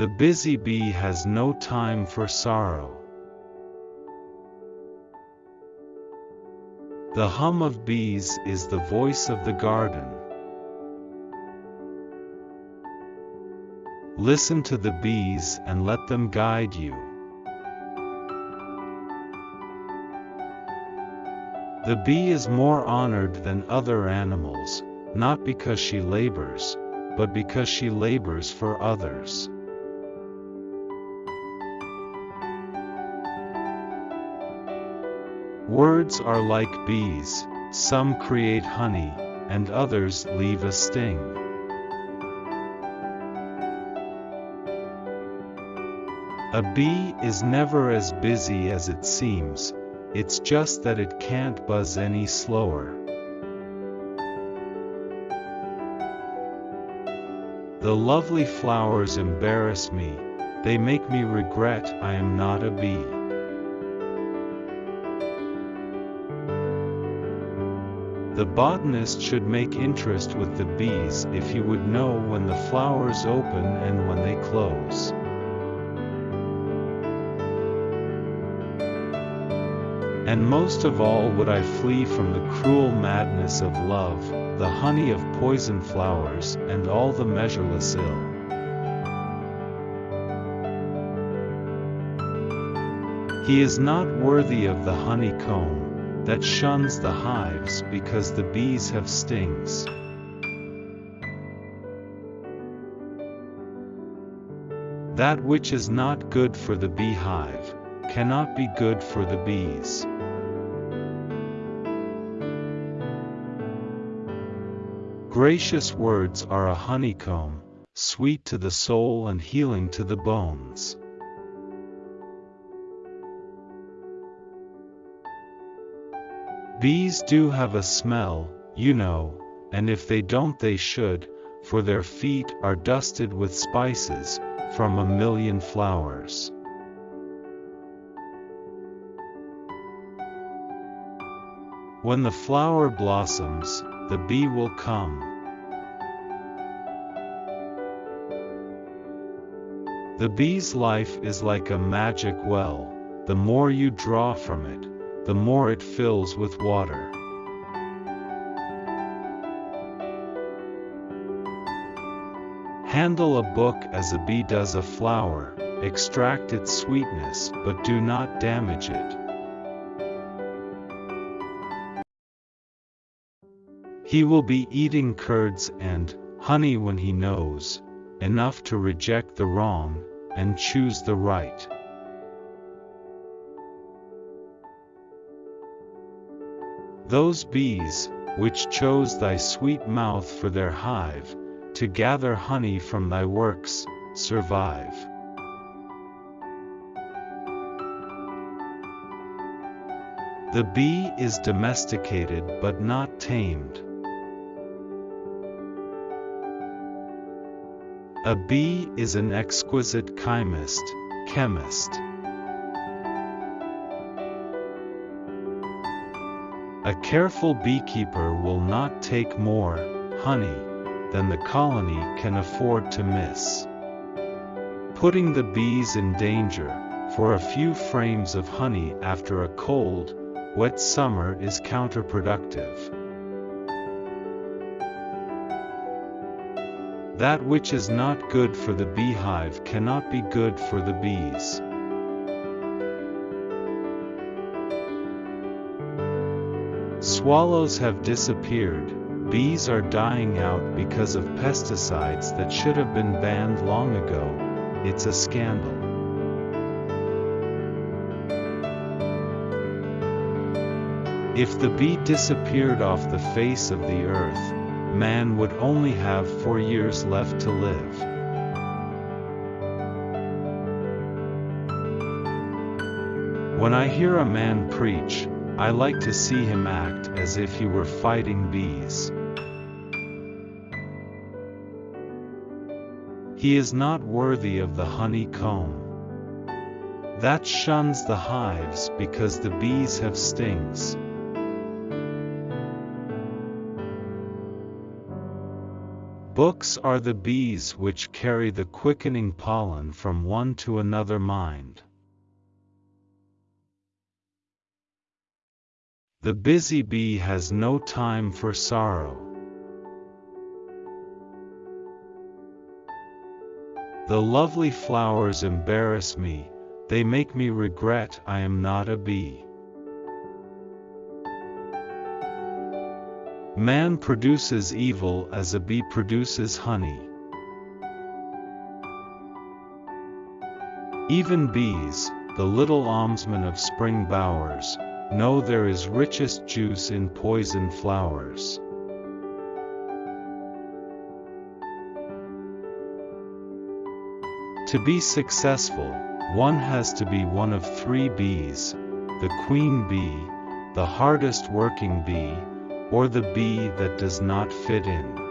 The busy bee has no time for sorrow. The hum of bees is the voice of the garden. Listen to the bees and let them guide you. The bee is more honored than other animals, not because she labors, but because she labors for others. Words are like bees, some create honey, and others leave a sting. A bee is never as busy as it seems, it's just that it can't buzz any slower. The lovely flowers embarrass me, they make me regret I am not a bee. The botanist should make interest with the bees if he would know when the flowers open and when they close. And most of all would I flee from the cruel madness of love, the honey of poison flowers, and all the measureless ill. He is not worthy of the honeycomb, that shuns the hives because the bees have stings. That which is not good for the beehive, cannot be good for the bees. Gracious words are a honeycomb, sweet to the soul and healing to the bones. Bees do have a smell, you know, and if they don't they should, for their feet are dusted with spices, from a million flowers. When the flower blossoms, the bee will come. The bee's life is like a magic well, the more you draw from it, the more it fills with water. Handle a book as a bee does a flower, extract its sweetness but do not damage it. He will be eating curds and honey when he knows enough to reject the wrong and choose the right. Those bees, which chose thy sweet mouth for their hive, to gather honey from thy works, survive. The bee is domesticated but not tamed. A bee is an exquisite chymist, chemist. A careful beekeeper will not take more honey than the colony can afford to miss. Putting the bees in danger for a few frames of honey after a cold, wet summer is counterproductive. That which is not good for the beehive cannot be good for the bees. Swallows have disappeared, bees are dying out because of pesticides that should have been banned long ago, it's a scandal. If the bee disappeared off the face of the earth, man would only have four years left to live. When I hear a man preach, I like to see him act as if he were fighting bees. He is not worthy of the honeycomb. That shuns the hives because the bees have stings. Books are the bees which carry the quickening pollen from one to another mind. The busy bee has no time for sorrow. The lovely flowers embarrass me, they make me regret I am not a bee. Man produces evil as a bee produces honey. Even bees, the little almsmen of spring bowers, know there is richest juice in poison flowers. To be successful, one has to be one of three bees, the queen bee, the hardest working bee, or the bee that does not fit in.